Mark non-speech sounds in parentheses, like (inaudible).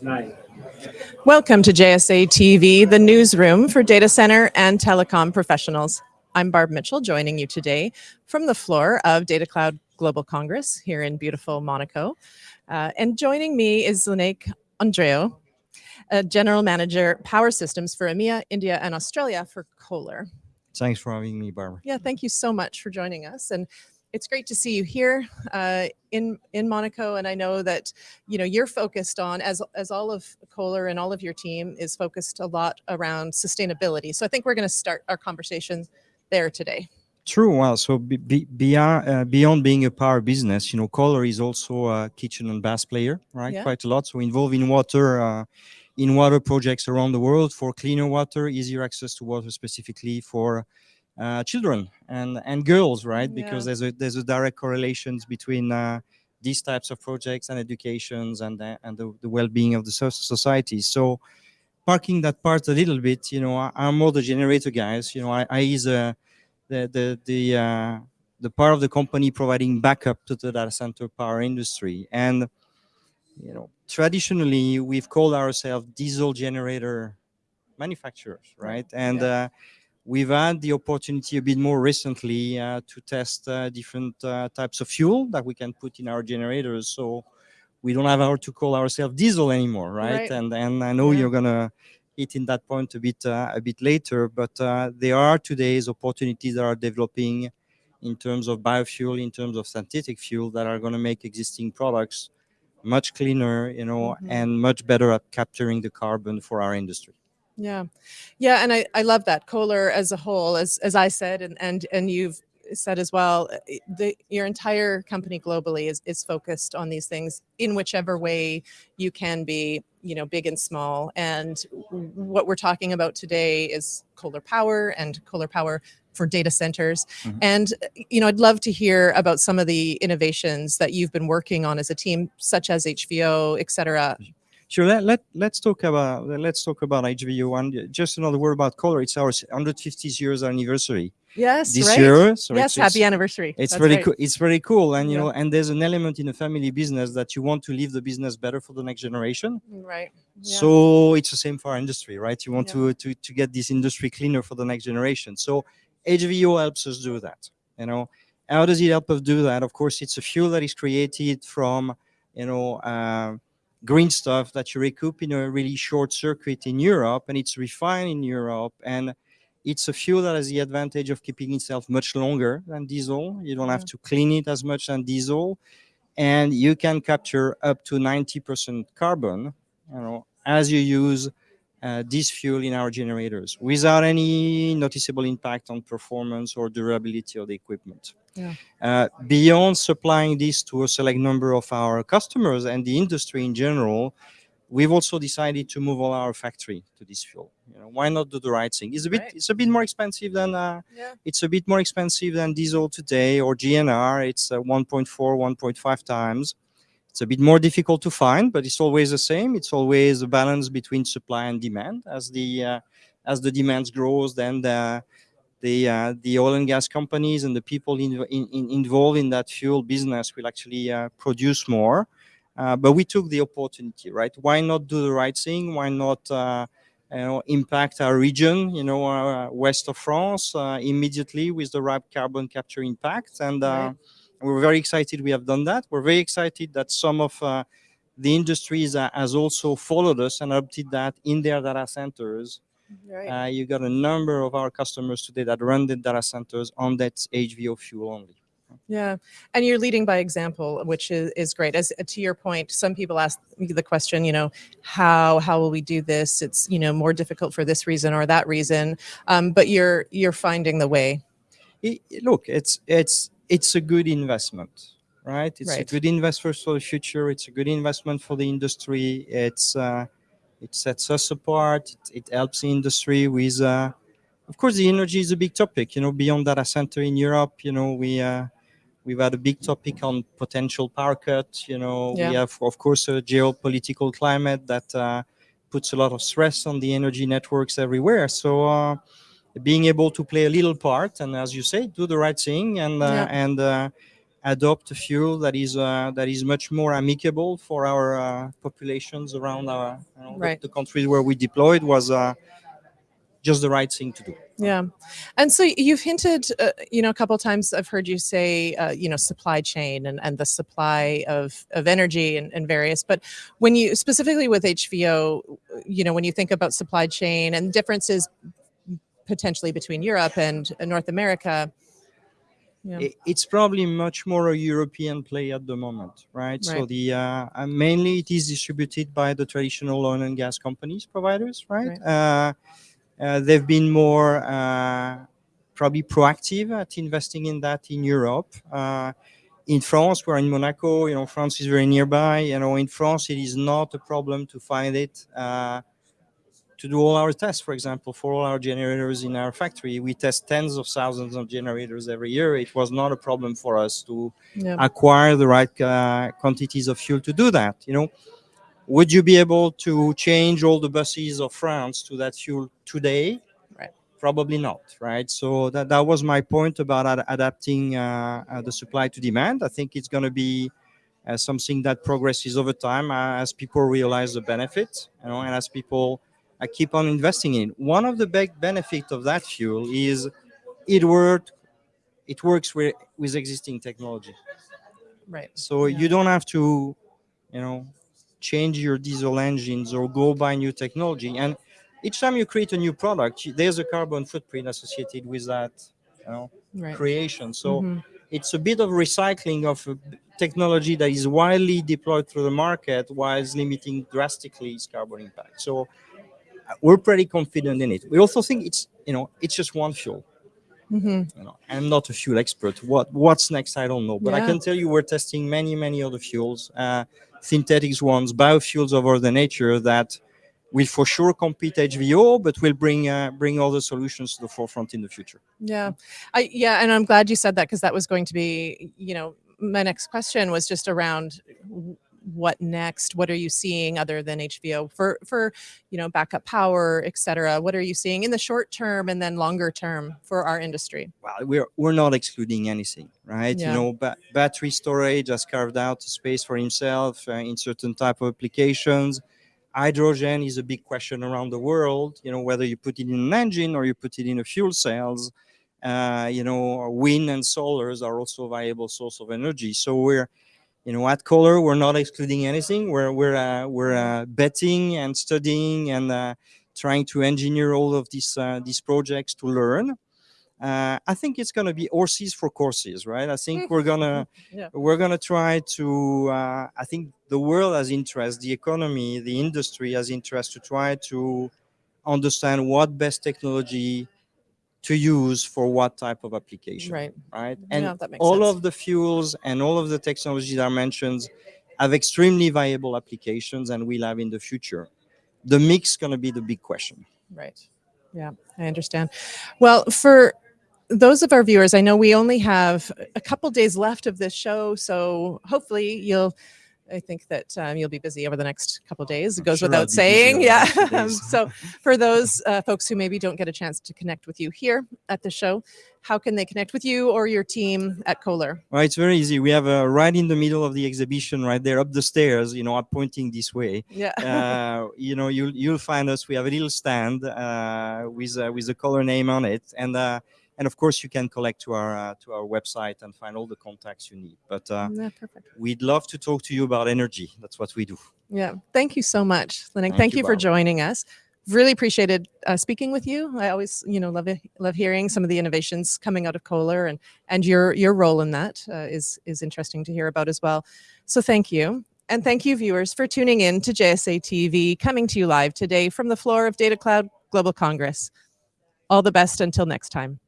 Nine. Welcome to JSA TV, the newsroom for data center and telecom professionals. I'm Barb Mitchell, joining you today from the floor of Data Cloud Global Congress here in beautiful Monaco. Uh, and joining me is Zdenek Andreu, uh, General Manager, Power Systems for EMEA, India, and Australia for Kohler. Thanks for having me, Barbara. Yeah, thank you so much for joining us. And it's great to see you here uh, in in Monaco, and I know that you know you're focused on as as all of Kohler and all of your team is focused a lot around sustainability. So I think we're going to start our conversation there today. True. Well, so be, be, beyond uh, beyond being a power business, you know, Kohler is also a kitchen and bath player, right? Yeah. Quite a lot. So involved in water. Uh, in water projects around the world for cleaner water, easier access to water specifically for uh, children and and girls, right? Because there's a there's a direct correlations between uh, these types of projects and educations and the, and the, the well-being of the society. So parking that part a little bit, you know, I, I'm more the generator guys. You know, I, I is uh, the the the uh, the part of the company providing backup to the data center power industry and you know traditionally we've called ourselves diesel generator manufacturers right and Yeah. uh, we've had the opportunity a bit more recently uh, to test uh, different uh, types of fuel that we can put in our generators so we don't have our to call ourselves diesel anymore right, Right. and and i know Yeah. you're gonna hit in that point a bit uh, a bit later but uh, there are today's opportunities that are developing in terms of biofuel in terms of synthetic fuel that are going to make existing products much cleaner you know Mhm. and much better at capturing the carbon for our industry Yeah, yeah, and I, I love that Kohler as a whole, as as I said, and and and you've said as well, uh, the your entire company globally is is focused on these things in whichever way you can be, you know, big and small. And what we're talking about today is Kohler Power and Kohler Power for data centers. Mhm. And uh, you know, I'd love to hear about some of the innovations that you've been working on as a team, such as HVO, et cetera. Sure. Let, let let's talk about let's talk about HVO and just another word about Kohler. It's our 150th years anniversary Yes, this right. year. So yes, it's, happy anniversary. it's That's very right. cool. It's very cool, and you Yeah. know, and there's an element in a family business that you want to leave the business better for the next generation. Right. Yeah. So it's the same for our industry, right? You want Yeah. to, to to get this industry cleaner for the next generation. So HVO helps us do that. You know, how does it help us do that? Of course, it's a fuel that is created from you know uh, green stuff that you recoup in a really short circuit in Europe, and it's refined in Europe, and it's a fuel that has the advantage of keeping itself much longer than diesel. You don't have to clean it as much than diesel, and you can capture up to 90% carbon you know, as you use uh, this fuel in our generators without any noticeable impact on performance or durability of the equipment. Yeah. Uh, beyond supplying this to a select number of our customers and the industry in general, we've also decided to move all our factory to this fuel. You know, why not do the right thing? It's a bit, Right. it's a bit more expensive than uh, Yeah. it's a bit more expensive than diesel today or GNR. It's uh, 1.4, 1.5 times. It's a bit more difficult to find, but it's always the same. It's always a balance between supply and demand. As the uh, as the demands grows, then the the uh, the oil and gas companies and the people in, in, in- involved in that fuel business will actually uh, produce more. Uh, but we took the opportunity, right? Why not do the right thing? Why not? Uh, you know, impact our region, you know, uh, west of France uh, immediately with the right carbon capture impact. And uh, Right. we're very excited we have done that. We're very excited that some of uh, the industries uh, has also followed us and adopted that in their data centers. Right. Uh, you got a number of our customers today that run the data centers on that HVO fuel only. Yeah, and you're leading by example, which is, is great. As to your point, some people ask me the question, you know, how how will we do this? It's you know more difficult for this reason or that reason, um, but you're you're finding the way. I- I- look, it's it's it's a good investment, right? It's a good investment for the future. It's a good investment for the industry. It's uh, it sets us apart. It, it helps the industry with. Uh, of course, the energy is a big topic. You know, beyond data center in Europe, you know, we uh, we've had a big topic on potential power cut. You know, Yeah. we have, of course, a geopolitical climate that uh, puts a lot of stress on the energy networks everywhere. So uh, being able to play a little part and, as you say, do the right thing and uh, Yeah. and uh, adopt a fuel that is uh, that is much more amicable for our uh, populations around our you know, the- Right. the, countries where we deployed was uh, just the right thing to do. Yeah. And so you've hinted, uh, you know, a couple times I've heard you say, uh, you know, supply chain and, and the supply of, of energy and, and various, but when you specifically with HVO, you know, when you think about supply chain and differences potentially between Europe and North America, yeah. It's probably much more a European play at the moment, right? So the uh, uh, mainly it is distributed by the traditional oil and gas companies providers, right? Uh, uh, they've been more uh, probably proactive at investing in that in Europe. Uh, in France, we're in Monaco. You know, France is very nearby. You know, in France, it is not a problem to find it. To do all our tests, for example, for all our generators in our factory, we test tens of thousands of generators every year. It was not a problem for us to acquire the right uh, quantities of fuel to do that. You know, would you be able to change all the buses of France to that fuel today? Right. Probably not, right? So that, that was my point about ad- adapting uh, uh, the supply to demand. I think it's going to be uh, something that progresses over time uh, as people realize the benefits, you know, and as people uh, keep on investing in. One of the big benefits of that fuel is it work, it works with, with existing technology. Right. So Yeah. you don't have to, you know, change your diesel engines or go buy new technology. And each time you create a new product, there's a carbon footprint associated with that, you know, Right. creation. So Mhm. it's a bit of recycling of uh, technology that is widely deployed through the market whilst limiting drastically its carbon impact. So we're pretty confident in it. We also think it's, you know, it's just one fuel. Mhm. You know, I'm not a fuel expert. What what's next? I don't know. But I can tell you we're testing many, many other fuels, uh, synthetics ones, biofuels of other nature that will for sure compete HVO, but will bring uh, bring other solutions to the forefront in the future. Yeah. I yeah, and I'm glad you said that because that was going to be, you know, my next question was just around what next? What are you seeing other than HVO for for, you know, backup power, et cetera? What are you seeing in the short term and then longer term for our industry? Well, we're we're not excluding anything, right? Yeah. You know, ba- battery storage has carved out a space for himself uh, in certain type of applications. Hydrogen is a big question around the world. You know, whether you put it in an engine or you put it in a fuel cells. Uh, you know, wind and solars are also a viable source of energy. So we're, you know, at Kohler, we're not excluding anything. We're we're uh, we're uh, betting and studying and uh, trying to engineer all of these uh, these projects to learn. Uh, I think it's going to be horses for courses, right? I think we're gonna (laughs) Yeah. we're gonna try to. Uh, I think the world has interest, the economy, the industry has interest to try to understand what best technology to use for what type of application, Right. right? And yeah, that makes all sense. of the fuels and all of the technologies that are mentioned have extremely viable applications and will have in the future. The mix going to be the big question. Right. Yeah, I understand. Well, for those of our viewers, I know we only have a couple days left of this show, so hopefully you'll. I think that um, you'll be busy over the next couple days. It goes sure without saying. Yeah. next few (laughs) days. so, for those uh, folks who maybe don't get a chance to connect with you here at the show, how can they connect with you or your team at Kohler? Well, it's very easy. We have a right in the middle of the exhibition, right there up the stairs. You know, I'm pointing this way. Yeah. Uh, (laughs) you know, you'll you'll find us. We have a little stand uh, with uh, with the Kohler name on it, and uh, and of course you can collect to our uh, to our website and find all the contacts you need. But uh, yeah, we'd love to talk to you about energy. That's what we do. Yeah. Thank you so much, Lennox. Thank Thank, you, you, for joining us. Really appreciated uh, speaking with you. I always, you know, love it, love hearing some of the innovations coming out of Kohler and and your your role in that uh, is is interesting to hear about as well. So thank you. And thank you, viewers, for tuning in to JSA TV, coming to you live today from the floor of Data Cloud Global Congress. All the best until next time.